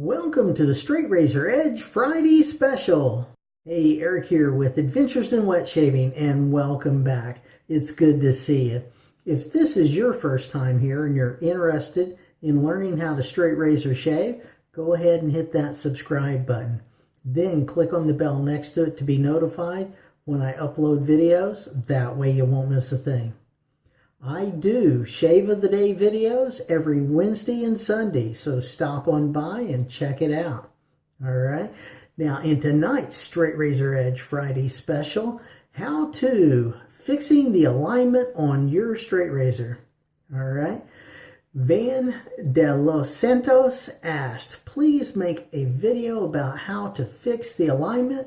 Welcome to the Straight Razor Edge Friday Special. Hey, Eric here with Adventures in Wet Shaving and welcome back. It's good to see you. If this is your first time here and you're interested in learning how to straight razor shave, go ahead and hit that subscribe button. Then click on the bell next to it to be notified when I upload videos. That way you won't miss a thing. I do Shave of the Day videos every Wednesday and Sunday, so stop on by and check it out. All right. Now, in tonight's Straight Razor Edge Friday special, how to fixing the alignment on your straight razor. All right. Van de los Santos asked, please make a video about how to fix the alignment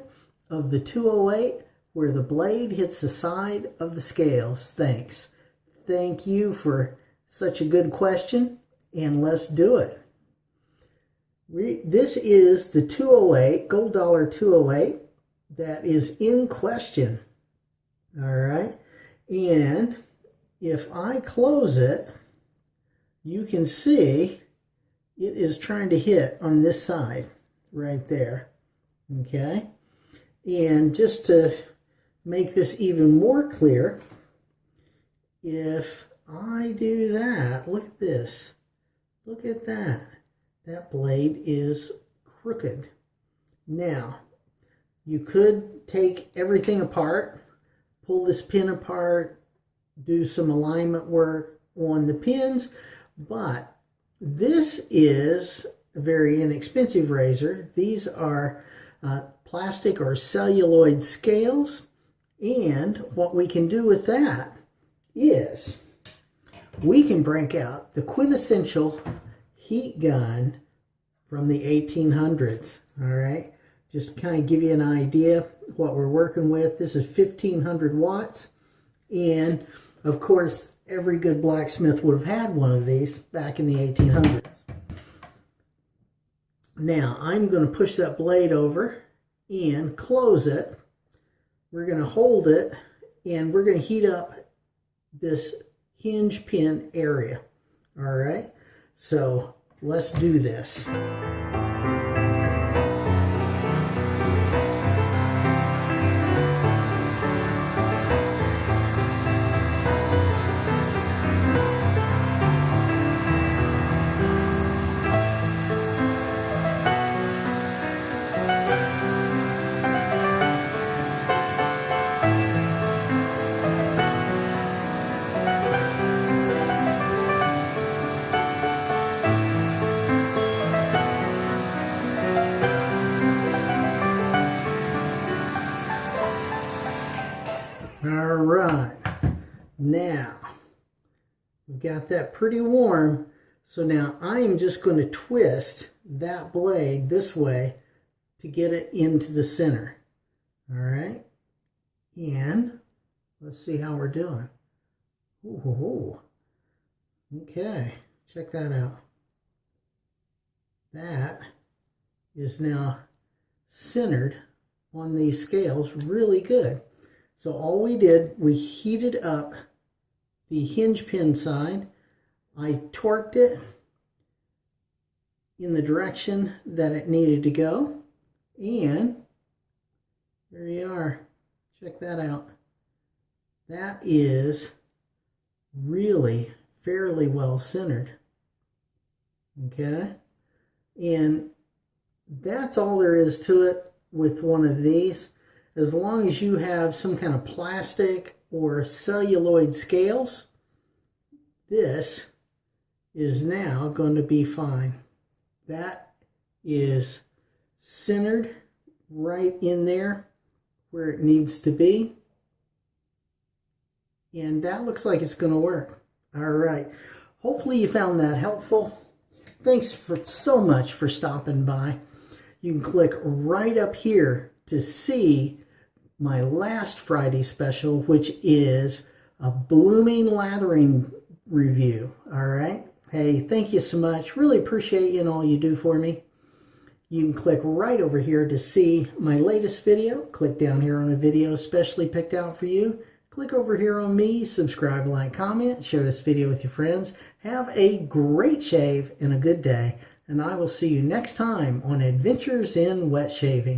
of the 208 where the blade hits the side of the scales. Thanks thank you for such a good question, and let's do it. We, this is the 208, gold dollar 208, that is in question. All right. And if I close it, you can see it is trying to hit on this side right there. Okay. And just to make this even more clear, if I do that, look at this. Look at that. That blade is crooked. Now, you could take everything apart, pull this pin apart, do some alignment work on the pins, but this is a very inexpensive razor. These are uh, plastic or celluloid scales, and what we can do with that is we can break out the quintessential heat gun from the 1800s, all right? Just kind of give you an idea what we're working with. This is 1500 watts, and of course, every good blacksmith would have had one of these back in the 1800s. Now, I'm going to push that blade over and close it. We're going to hold it, and we're going to heat up this hinge pin area. All right, so let's do this. Now we've got that pretty warm. So now I'm just going to twist that blade this way to get it into the center. All right, and let's see how we're doing. Ooh, okay, check that out. That is now centered on these scales really good. So all we did, we heated up the hinge pin side. I torqued it in the direction that it needed to go. And there you are. Check that out. That is really fairly well centered. Okay? And that's all there is to it with one of these as long as you have some kind of plastic or celluloid scales, this is now going to be fine. That is centered right in there where it needs to be. And that looks like it's going to work. All right. Hopefully you found that helpful. Thanks for so much for stopping by. You can click right up here to see my last Friday special, which is a blooming lathering review. All right. Hey, thank you so much. Really appreciate you and all you do for me. You can click right over here to see my latest video. Click down here on a video specially picked out for you. Click over here on me, subscribe, like, comment, share this video with your friends. Have a great shave and a good day. and I will see you next time on Adventures in Wet Shaving.